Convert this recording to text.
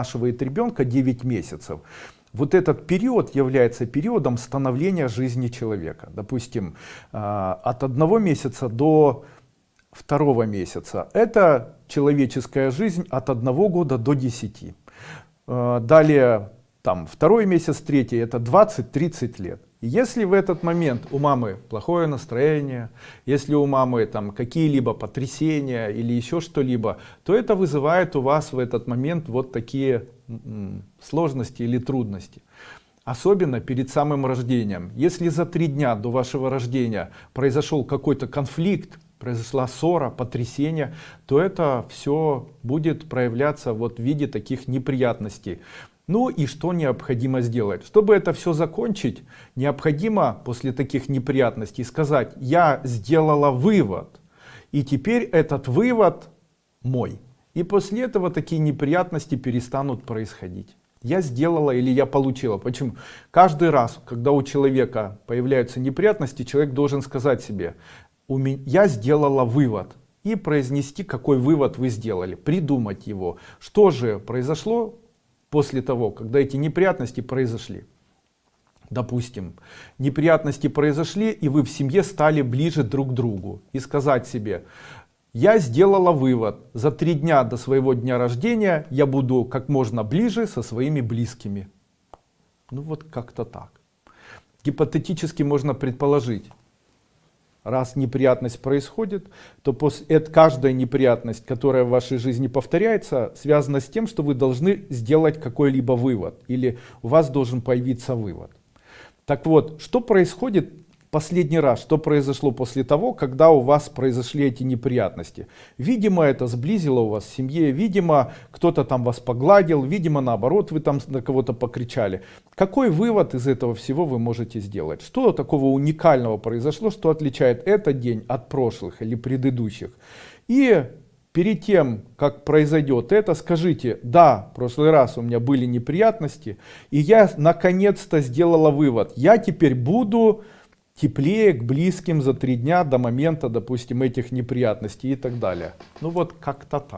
вынашивает ребенка 9 месяцев, вот этот период является периодом становления жизни человека. Допустим, а, от одного месяца до второго месяца. Это человеческая жизнь от одного года до 10. А, далее, там, второй месяц, третий, это 20-30 лет. Если в этот момент у мамы плохое настроение, если у мамы там какие-либо потрясения или еще что-либо, то это вызывает у вас в этот момент вот такие сложности или трудности. Особенно перед самым рождением. Если за три дня до вашего рождения произошел какой-то конфликт, произошла ссора, потрясение, то это все будет проявляться вот в виде таких неприятностей. Ну и что необходимо сделать? Чтобы это все закончить, необходимо после таких неприятностей сказать, я сделала вывод, и теперь этот вывод мой. И после этого такие неприятности перестанут происходить. Я сделала или я получила. Почему? Каждый раз, когда у человека появляются неприятности, человек должен сказать себе, я сделала вывод. И произнести, какой вывод вы сделали, придумать его. Что же произошло после того, когда эти неприятности произошли. Допустим, неприятности произошли, и вы в семье стали ближе друг к другу. И сказать себе, я сделала вывод, за три дня до своего дня рождения я буду как можно ближе со своими близкими. Ну вот как-то так. Гипотетически можно предположить, раз неприятность происходит, то это, каждая неприятность, которая в вашей жизни повторяется, связана с тем, что вы должны сделать какой-либо вывод, или у вас должен появиться вывод. Так вот, что происходит последний раз, что произошло после того, когда у вас произошли эти неприятности. Видимо, это сблизило у вас в семье, видимо, кто-то там вас погладил, видимо, наоборот, вы там на кого-то покричали. Какой вывод из этого всего вы можете сделать? Что такого уникального произошло, что отличает этот день от прошлых или предыдущих? И перед тем, как произойдет это, скажите, да, в прошлый раз у меня были неприятности, и я наконец-то сделала вывод, я теперь буду теплее к близким за три дня до момента, допустим, этих неприятностей и так далее. Ну вот как-то так.